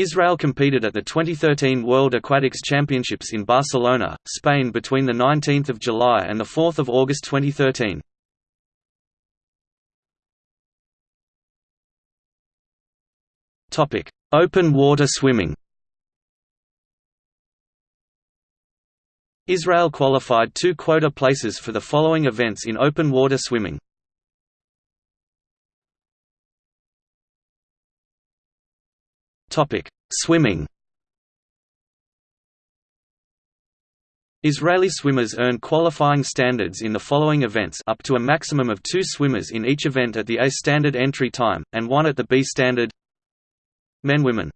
Israel competed at the 2013 World Aquatics Championships in Barcelona, Spain between 19 July and 4 August 2013. Open water swimming Israel qualified two quota places for the following events in open water swimming. Topic: Swimming. Israeli swimmers earn qualifying standards in the following events up to a maximum of two swimmers in each event at the A standard entry time, and one at the B standard Men Women